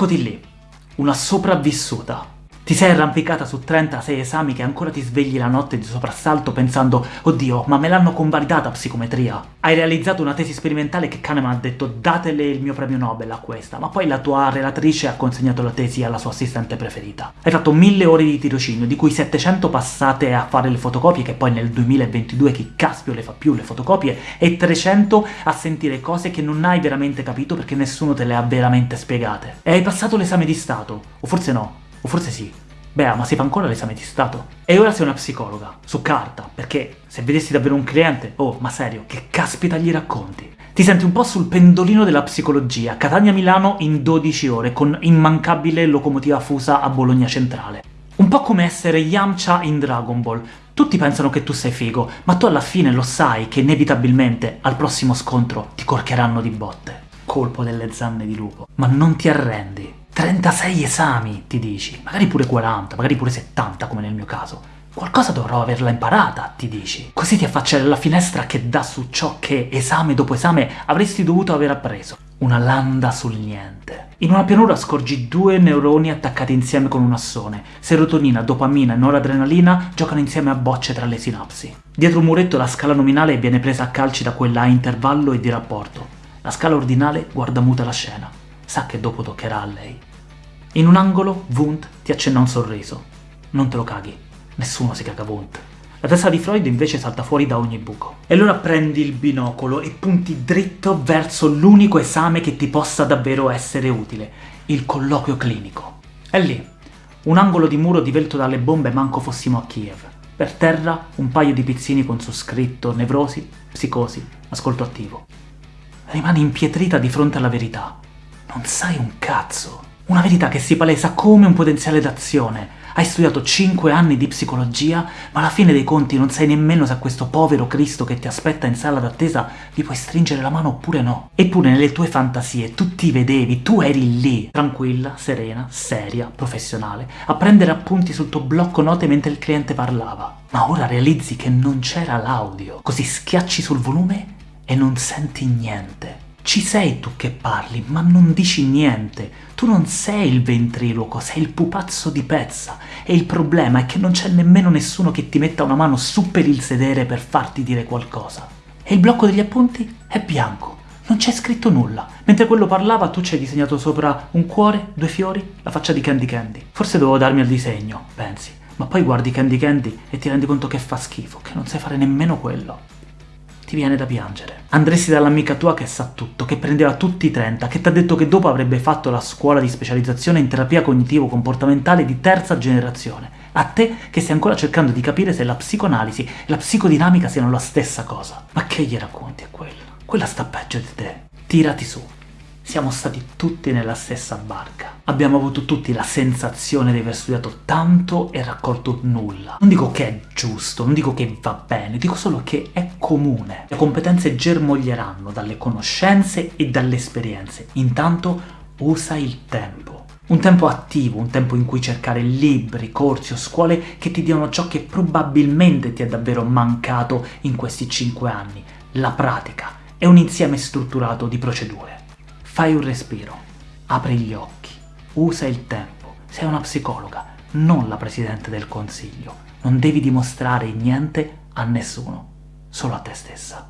Eccoti lì, una sopravvissuta. Ti sei arrampicata su 36 esami che ancora ti svegli la notte di soprassalto pensando «Oddio, ma me l'hanno convalidata psicometria!» Hai realizzato una tesi sperimentale che Kahneman ha detto «Datele il mio premio Nobel a questa», ma poi la tua relatrice ha consegnato la tesi alla sua assistente preferita. Hai fatto 1000 ore di tirocinio, di cui 700 passate a fare le fotocopie, che poi nel 2022 chi caspio le fa più le fotocopie, e 300 a sentire cose che non hai veramente capito perché nessuno te le ha veramente spiegate. E hai passato l'esame di Stato, o forse no, o forse sì. Beh, ma si fa ancora l'esame di Stato? E ora sei una psicologa, su carta, perché se vedessi davvero un cliente, oh, ma serio, che caspita gli racconti? Ti senti un po' sul pendolino della psicologia, Catania-Milano in 12 ore, con immancabile locomotiva fusa a Bologna Centrale. Un po' come essere Yamcha in Dragon Ball. Tutti pensano che tu sei figo, ma tu alla fine lo sai che inevitabilmente al prossimo scontro ti corcheranno di botte. Colpo delle zanne di lupo. Ma non ti arrendi. 36 esami, ti dici, magari pure 40, magari pure 70 come nel mio caso. Qualcosa dovrò averla imparata, ti dici. Così ti affacci alla finestra che dà su ciò che, esame dopo esame, avresti dovuto aver appreso. Una landa sul niente. In una pianura scorgi due neuroni attaccati insieme con un assone. Serotonina, dopamina e noradrenalina giocano insieme a bocce tra le sinapsi. Dietro un muretto la scala nominale viene presa a calci da quella a intervallo e di rapporto. La scala ordinale guarda muta la scena. Sa che dopo toccherà a lei. In un angolo, Wundt ti accenna un sorriso. Non te lo caghi. Nessuno si caga Wundt. La testa di Freud invece salta fuori da ogni buco. E allora prendi il binocolo e punti dritto verso l'unico esame che ti possa davvero essere utile, il colloquio clinico. È lì, un angolo di muro divelto dalle bombe manco fossimo a Kiev. Per terra un paio di pizzini con su scritto nevrosi, psicosi, ascolto attivo. Rimani impietrita di fronte alla verità. Non sai un cazzo. Una verità che si palesa come un potenziale d'azione. Hai studiato 5 anni di psicologia, ma alla fine dei conti non sai nemmeno se a questo povero Cristo che ti aspetta in sala d'attesa gli puoi stringere la mano oppure no. Eppure nelle tue fantasie tu ti vedevi, tu eri lì, tranquilla, serena, seria, professionale, a prendere appunti sul tuo blocco note mentre il cliente parlava. Ma ora realizzi che non c'era l'audio, così schiacci sul volume e non senti niente. Ci sei tu che parli, ma non dici niente. Tu non sei il ventriloquo, sei il pupazzo di pezza. E il problema è che non c'è nemmeno nessuno che ti metta una mano su per il sedere per farti dire qualcosa. E il blocco degli appunti è bianco. Non c'è scritto nulla. Mentre quello parlava tu ci hai disegnato sopra un cuore, due fiori, la faccia di Candy Candy. Forse dovevo darmi al disegno, pensi. Ma poi guardi Candy Candy e ti rendi conto che fa schifo, che non sai fare nemmeno quello ti viene da piangere. Andresti dall'amica tua che sa tutto, che prendeva tutti i 30, che ti ha detto che dopo avrebbe fatto la scuola di specializzazione in terapia cognitivo-comportamentale di terza generazione. A te che stai ancora cercando di capire se la psicoanalisi e la psicodinamica siano la stessa cosa. Ma che gli racconti a quella? Quella sta peggio di te. Tirati su. Siamo stati tutti nella stessa barca. Abbiamo avuto tutti la sensazione di aver studiato tanto e raccolto nulla. Non dico che è giusto, non dico che va bene, dico solo che è comune. Le competenze germoglieranno dalle conoscenze e dalle esperienze. Intanto usa il tempo. Un tempo attivo, un tempo in cui cercare libri, corsi o scuole che ti diano ciò che probabilmente ti è davvero mancato in questi cinque anni, la pratica. È un insieme strutturato di procedure. Fai un respiro, apri gli occhi, usa il tempo. Sei una psicologa, non la Presidente del Consiglio. Non devi dimostrare niente a nessuno, solo a te stessa.